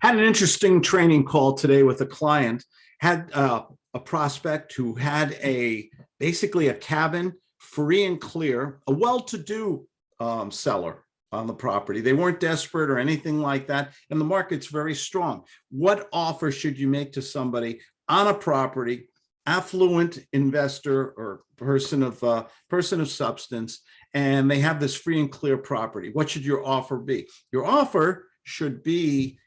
Had an interesting training call today with a client, had uh, a prospect who had a, basically a cabin free and clear, a well-to-do um, seller on the property. They weren't desperate or anything like that. And the market's very strong. What offer should you make to somebody on a property, affluent investor or person of uh, person of substance, and they have this free and clear property? What should your offer be? Your offer should be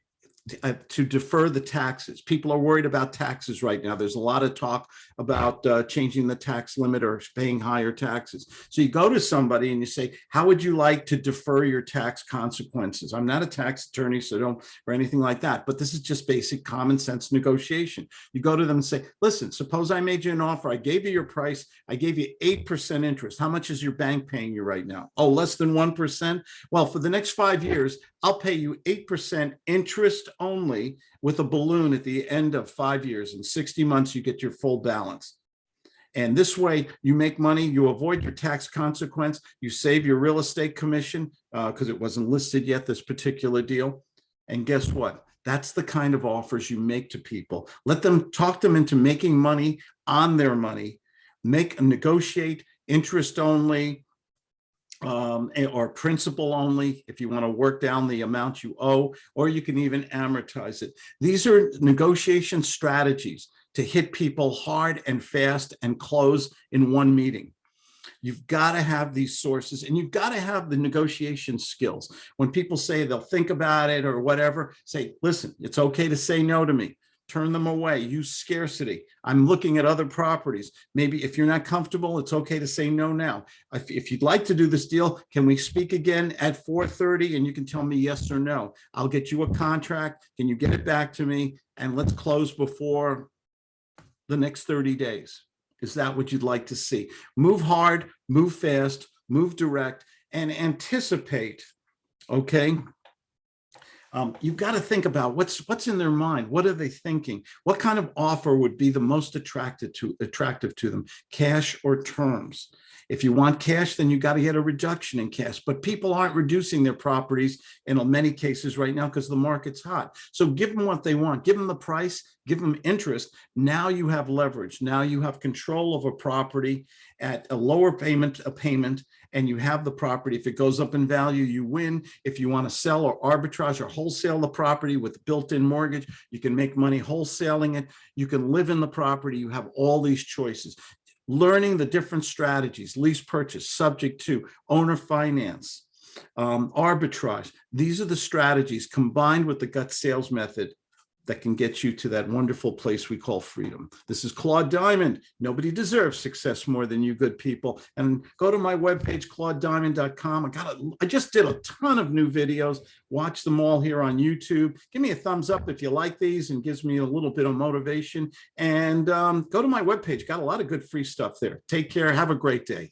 uh, to defer the taxes. People are worried about taxes right now. There's a lot of talk about uh, changing the tax limit or paying higher taxes. So you go to somebody and you say, how would you like to defer your tax consequences? I'm not a tax attorney, so don't, or anything like that, but this is just basic common sense negotiation. You go to them and say, listen, suppose I made you an offer. I gave you your price. I gave you 8% interest. How much is your bank paying you right now? Oh, less than 1%? Well, for the next five years, I'll pay you 8% interest only with a balloon at the end of five years. In 60 months, you get your full balance. And this way you make money, you avoid your tax consequence, you save your real estate commission because uh, it wasn't listed yet, this particular deal. And guess what? That's the kind of offers you make to people. Let them talk them into making money on their money, make negotiate interest only, um, or principal only if you want to work down the amount you owe, or you can even amortize it. These are negotiation strategies to hit people hard and fast and close in one meeting. You've got to have these sources and you've got to have the negotiation skills. When people say they'll think about it or whatever, say, listen, it's okay to say no to me turn them away, use scarcity. I'm looking at other properties. Maybe if you're not comfortable, it's okay to say no now. If, if you'd like to do this deal, can we speak again at 4.30 and you can tell me yes or no. I'll get you a contract. Can you get it back to me? And let's close before the next 30 days. Is that what you'd like to see? Move hard, move fast, move direct, and anticipate, okay? Um, you've got to think about what's what's in their mind. What are they thinking? What kind of offer would be the most attractive to attractive to them, cash or terms? If you want cash, then you got to get a reduction in cash. But people aren't reducing their properties in many cases right now because the market's hot. So give them what they want. Give them the price. Give them interest. Now you have leverage. Now you have control of a property at a lower payment, a payment, and you have the property. If it goes up in value, you win. If you want to sell or arbitrage or wholesale the property with built-in mortgage, you can make money wholesaling it. You can live in the property. You have all these choices. Learning the different strategies, lease purchase, subject to, owner finance, um, arbitrage. These are the strategies combined with the gut sales method that can get you to that wonderful place we call freedom. This is Claude Diamond. Nobody deserves success more than you good people. And go to my webpage, claudediamond.com. I got a, I just did a ton of new videos. Watch them all here on YouTube. Give me a thumbs up if you like these and gives me a little bit of motivation. And um, go to my webpage. Got a lot of good free stuff there. Take care. Have a great day.